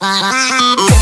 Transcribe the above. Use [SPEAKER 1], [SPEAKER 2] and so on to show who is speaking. [SPEAKER 1] Bye.